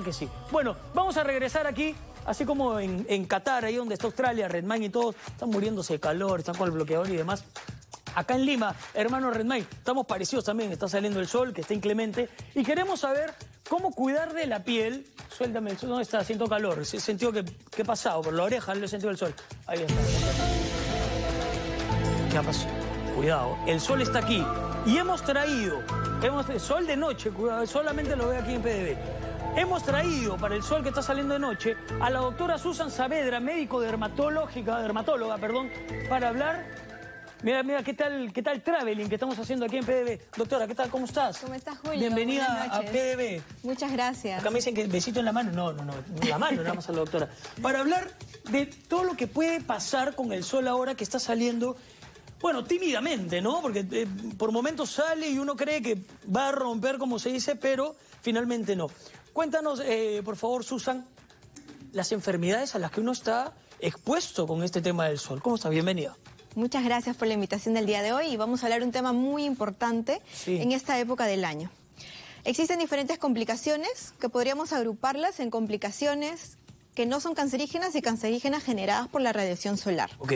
que sí. Bueno, vamos a regresar aquí, así como en, en Qatar, ahí donde está Australia, Redmayne y todos, están muriéndose de calor, están con el bloqueador y demás. Acá en Lima, hermano Redmayne, estamos parecidos también, está saliendo el sol, que está inclemente, y queremos saber cómo cuidar de la piel. Suéltame, ¿dónde está? Siento calor, he sentido que, que he pasado por la oreja, le he sentido el sol. Ahí está. ¿Qué ha pasado? Cuidado, el sol está aquí. Y hemos traído, hemos, sol de noche, cuidado, solamente lo veo aquí en PDB. Hemos traído para el sol que está saliendo de noche a la doctora Susan Saavedra, médico dermatológica, dermatóloga, perdón, para hablar. Mira, mira, ¿qué tal, qué tal traveling que estamos haciendo aquí en PDB? Doctora, ¿qué tal? ¿Cómo estás? ¿Cómo estás, Julio? Bienvenida a. PDB. Muchas gracias. Acá me dicen que besito en la mano. No, no, no, en la mano nada más a la doctora. Para hablar de todo lo que puede pasar con el sol ahora que está saliendo, bueno, tímidamente, ¿no? Porque eh, por momentos sale y uno cree que va a romper, como se dice, pero finalmente no. Cuéntanos, eh, por favor, Susan, las enfermedades a las que uno está expuesto con este tema del sol. ¿Cómo está? Bienvenida. Muchas gracias por la invitación del día de hoy y vamos a hablar de un tema muy importante Sí. en esta época del año. Existen diferentes complicaciones que podríamos agruparlas en complicaciones que no son cancerígenas y cancerígenas generadas por la radiación solar. ¿Ok?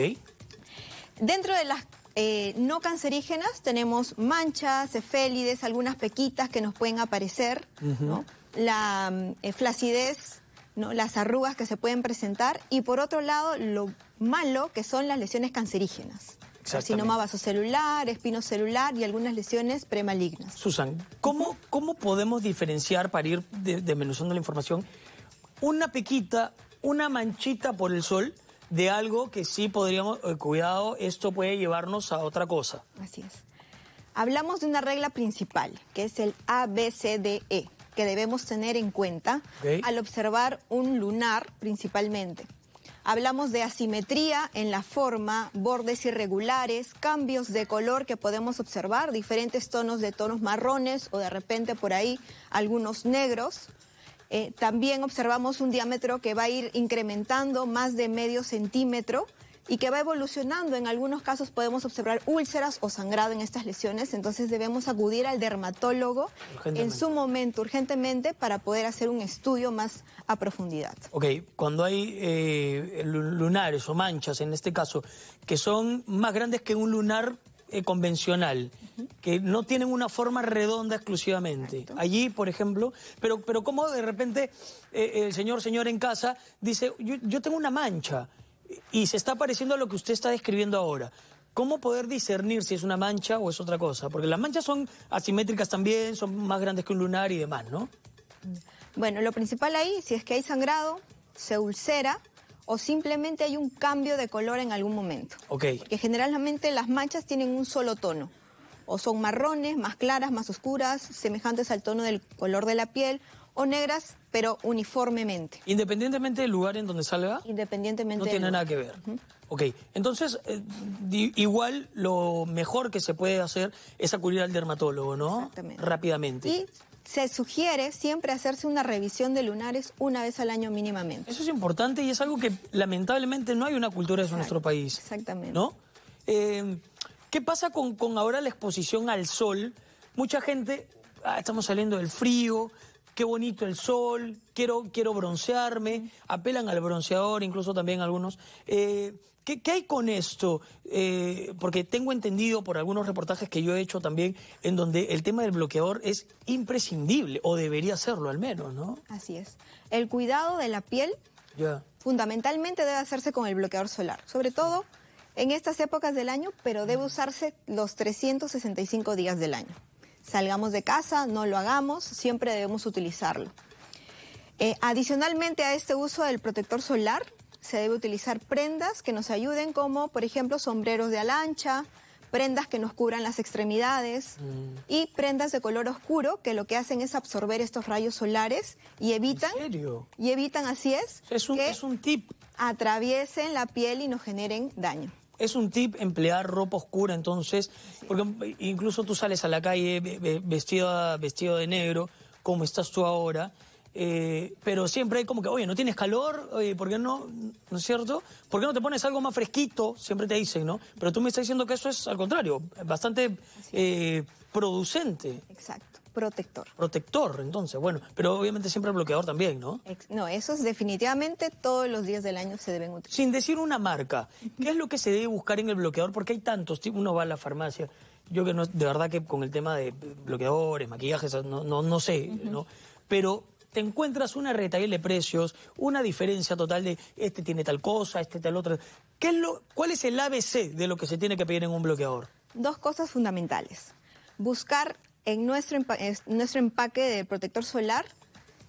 Dentro de las eh, no cancerígenas tenemos manchas, efélides, algunas pequitas que nos pueden aparecer, ¿no? La eh, flacidez, ¿no? las arrugas que se pueden presentar y por otro lado lo malo que son las lesiones cancerígenas. Carcinoma vasocelular, espinocelular y algunas lesiones premalignas. Susan, ¿cómo, ¿cómo podemos diferenciar, para ir de- desmenuzando la información, una pequita, una manchita por el sol de algo que sí podríamos, eh, cuidado, esto puede llevarnos a otra cosa? Así es. Hablamos de una regla principal, que es el ABCDE, que debemos tener en cuenta al observar un lunar principalmente. Hablamos de asimetría en la forma, bordes irregulares, cambios de color que podemos observar, diferentes tonos de tonos marrones o de repente por ahí algunos negros. Eh, también observamos un diámetro que va a ir incrementando más de medio centímetro y que va evolucionando. En algunos casos podemos observar úlceras o sangrado en estas lesiones, entonces debemos acudir al dermatólogo en su momento, urgentemente, para poder hacer un estudio más a profundidad. Ok, cuando hay eh, lu- lunares o manchas, en este caso, que son más grandes que un lunar eh, convencional, que no tienen una forma redonda exclusivamente. Allí, por ejemplo, pero, pero como de repente eh, el señor, señor en casa dice, yo, yo tengo una mancha y se está pareciendo a lo que usted está describiendo ahora. ¿Cómo poder discernir si es una mancha o es otra cosa? Porque las manchas son asimétricas también, son más grandes que un lunar y demás, ¿no? Bueno, lo principal ahí, si es que hay sangrado, se ulcera o simplemente hay un cambio de color en algún momento. Ok. Porque generalmente las manchas tienen un solo tono. O son marrones, más claras, más oscuras, semejantes al tono del color de la piel, o negras, pero uniformemente, Independientemente del lugar en donde salga, independientemente no del tiene lugar. nada que ver. Ok, entonces, eh, di- igual lo mejor que se puede hacer es acudir al dermatólogo, ¿no? Exactamente. Rápidamente. Y se sugiere siempre hacerse una revisión de lunares una vez al año mínimamente. Eso es importante y es algo que lamentablemente no hay una cultura de en nuestro país. exactamente. ¿No? Eh, ¿Qué pasa con, con ahora la exposición al sol? Mucha gente, ah, estamos saliendo del frío, qué bonito el sol, quiero, quiero broncearme, apelan al bronceador, incluso también algunos. Eh, ¿qué, qué hay con esto? Eh, porque tengo entendido por algunos reportajes que yo he hecho también, en donde el tema del bloqueador es imprescindible, o debería serlo al menos, ¿no? Así es. El cuidado de la piel fundamentalmente debe hacerse con el bloqueador solar, sobre todo en estas épocas del año, pero debe usarse los 365 días del año. Salgamos de casa, no lo hagamos, siempre debemos utilizarlo. Eh, adicionalmente a este uso del protector solar, se debe utilizar prendas que nos ayuden como, por ejemplo, sombreros de ala ancha, prendas que nos cubran las extremidades y prendas de color oscuro que lo que hacen es absorber estos rayos solares y evitan ¿En serio? y evitan, así es, Es un, que es un tip. atraviesen la piel y nos generen daño. Es un tip emplear ropa oscura, entonces, porque incluso tú sales a la calle ve- ve- vestido, vestido de negro, como estás tú ahora, eh, pero siempre hay como que, oye, ¿no tienes calor? Oye, ¿por qué no? ¿No es cierto? ¿Por qué no te pones algo más fresquito? Siempre te dicen, ¿no? Pero tú me estás diciendo que eso es al contrario, bastante eh, producente. Exacto. Protector. Protector, entonces, bueno, pero obviamente siempre el bloqueador también, ¿no? No, esos definitivamente todos los días del año se deben utilizar. Sin decir una marca, ¿qué es lo que se debe buscar en el bloqueador? Porque hay tantos, uno va a la farmacia, yo que no, de verdad que con el tema de bloqueadores, maquillajes, no, no, no sé, ¿no? Pero te encuentras una retail de precios, una diferencia total de este tiene tal cosa, este tal otra. ¿Qué es lo, ¿Cuál es el ABC de lo que se tiene que pedir en un bloqueador? Dos cosas fundamentales. Buscar en nuestro, nuestro empaque de protector solar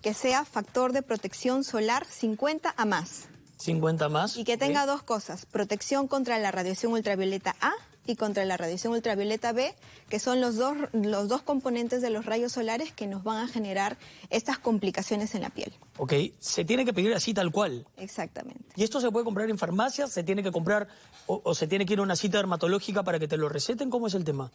que sea factor de protección solar 50 a más. 50 más. Y que tenga dos cosas, protección contra la radiación ultravioleta A y contra la radiación ultravioleta B, que son los dos, los dos componentes de los rayos solares que nos van a generar estas complicaciones en la piel. Ok, se tiene que pedir así tal cual. Exactamente. ¿Y esto se puede comprar en farmacias? ¿Se tiene que comprar o, o se tiene que ir a una cita dermatológica para que te lo receten? ¿Cómo es el tema?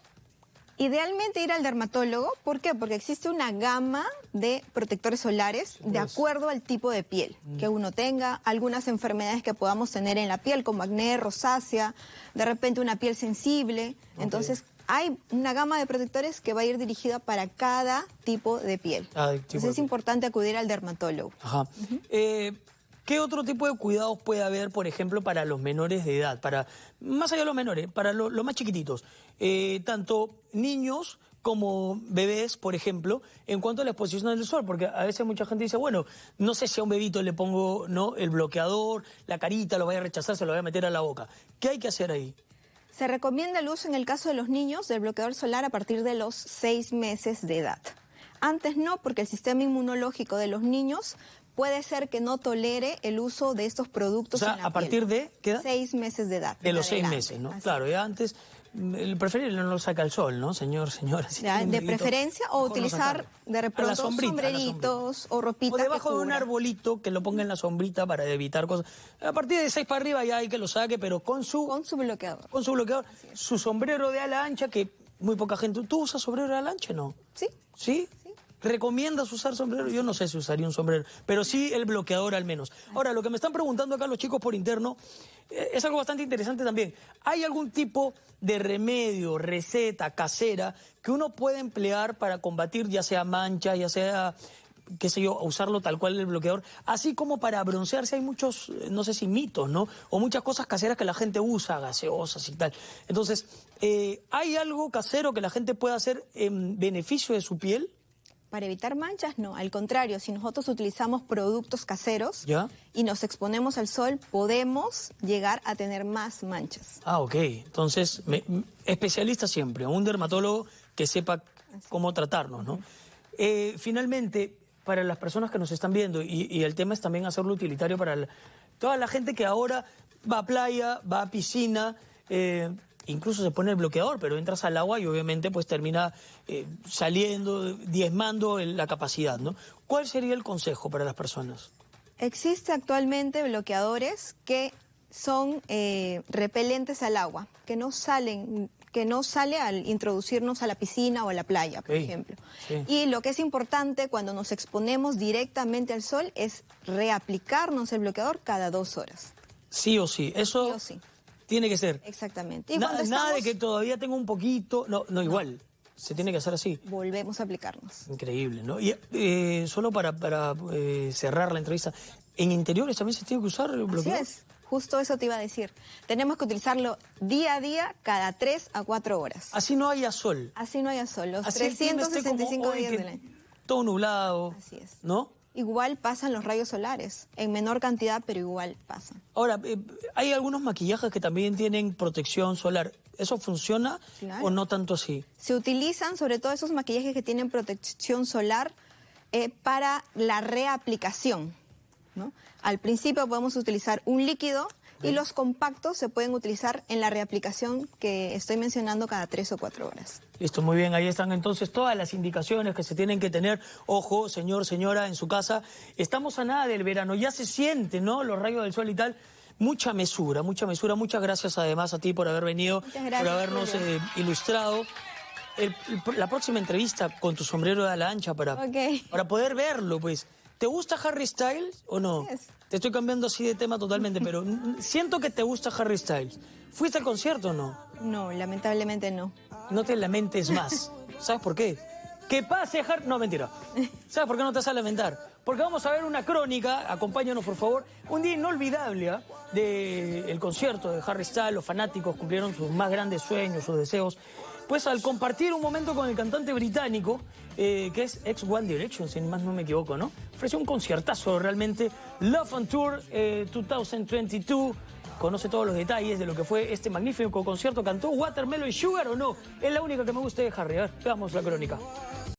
Idealmente ir al dermatólogo, ¿por qué? Porque existe una gama de protectores solares de acuerdo al tipo de piel mm. que uno tenga, algunas enfermedades que podamos tener en la piel, como acné, rosácea, de repente una piel sensible. Entonces, hay una gama de protectores que va a ir dirigida para cada tipo de piel. Entonces es importante acudir al dermatólogo. Ajá. ¿Qué otro tipo de cuidados puede haber, por ejemplo, para los menores de edad? Para, más allá de los menores, para los más chiquititos. Eh, tanto niños como bebés, por ejemplo, en cuanto a la exposición al sol, porque a veces mucha gente dice, bueno, no sé si a un bebito le pongo no el bloqueador, la carita, lo vaya a rechazar, se lo voy a meter a la boca. ¿Qué hay que hacer ahí? Se recomienda el uso en el caso de los niños del bloqueador solar a partir de los seis meses de edad. Antes no, porque el sistema inmunológico de los niños puede ser que no tolere el uso de estos productos. O sea, a partir de ¿qué Seis meses de edad. De los seis meses, ¿no? Claro, ya antes el preferible no lo saca el sol, ¿no, señor, señora? de preferencia, o utilizar de repente sombreritos o ropitas O debajo de un arbolito que lo ponga en la sombrita para evitar cosas. A partir de seis para arriba ya hay que lo saque, pero con su... Con su bloqueador. Con su bloqueador. Su sombrero de ala ancha, que muy poca gente... ¿Tú usas sombrero de ala ancha no? Sí. ¿Sí? ¿Recomiendas usar sombrero? Yo no sé si usaría un sombrero, pero sí el bloqueador al menos. Ahora, lo que me están preguntando acá los chicos por interno eh, es algo bastante interesante también. ¿Hay algún tipo de remedio, receta casera que uno puede emplear para combatir ya sea mancha, ya sea qué sé yo, usarlo tal cual el bloqueador, así como para broncearse hay muchos, eh, no sé si mitos, ¿no? O muchas cosas caseras que la gente usa, gaseosas y tal. Entonces, eh, ¿hay algo casero que la gente pueda hacer en beneficio de su piel? Para evitar manchas, no. Al contrario, si nosotros utilizamos productos caseros y nos exponemos al sol, podemos llegar a tener más manchas. Ah, ok. Entonces, especialista siempre, un dermatólogo que sepa cómo tratarnos, ¿no? Eh, finalmente, para las personas que nos están viendo, y, el tema es también hacerlo utilitario para toda la gente que ahora va a playa, va a piscina, eh, incluso se pone el bloqueador, pero entras al agua y obviamente pues termina eh, saliendo, diezmando la capacidad, ¿no? ¿Cuál sería el consejo para las personas? Existe actualmente bloqueadores que son eh, repelentes al agua, que no salen que no sale al introducirnos a la piscina o a la playa, por ejemplo. Y lo que es importante cuando nos exponemos directamente al sol es reaplicarnos el bloqueador cada dos horas. Sí o sí, eso... Sí o sí. Tiene que ser. Exactamente. Nada de que todavía tengo un poquito. No, no, igual. Se tiene que hacer así. Volvemos a aplicarnos. Increíble, ¿no? Y eh, solo para, para eh, cerrar la entrevista, ¿en interiores también se tiene que usar el bloqueador? Así es. Justo eso te iba a decir. Tenemos que utilizarlo día a día, cada 3 a 4 horas. Así no haya sol. Así no haya sol. Los 365 días del año. Todo nublado. Así es. ¿No? Igual pasan los rayos solares, en menor cantidad, pero igual pasan. Ahora, eh, hay algunos maquillajes que también tienen protección solar. ¿Eso funciona o no tanto así? Se utilizan sobre todo esos maquillajes que tienen protección solar eh, para la reaplicación. ¿no? Al principio podemos utilizar un líquido y los compactos se pueden utilizar en la reaplicación que estoy mencionando cada tres o cuatro horas. Listo, muy bien. Ahí están entonces todas las indicaciones que se tienen que tener. Ojo, señor, señora, en su casa. Estamos a nada del verano. Ya se siente, ¿no? Los rayos del sol y tal. Mucha mesura, mucha mesura. Muchas gracias además a ti por haber venido, por habernos eh, ilustrado. la próxima entrevista con tu sombrero de la ancha para, para poder verlo, pues. ¿Te gusta Harry Styles o no? Te estoy cambiando así de tema totalmente, pero siento que te gusta Harry Styles. ¿Fuiste al concierto o no? No, lamentablemente no. No te lamentes más. ¿Sabes por qué? Que pase Harry... No, mentira. ¿Sabes por qué no te vas a lamentar? Porque vamos a ver una crónica, acompáñanos por favor, un día inolvidable ¿ah? del concierto de Harry Styles, los fanáticos cumplieron sus más grandes sueños, sus deseos, pues al compartir un momento con el cantante británico, eh, que es ex One Direction, si más no me equivoco, ¿no? Ofreció un conciertazo realmente, Love on Tour 2022, eh, conoce todos los detalles de lo que fue este magnífico concierto. ¿Cantó Watermelon Sugar o no? Es la única que me gusta de Harry. A ver, veamos la crónica.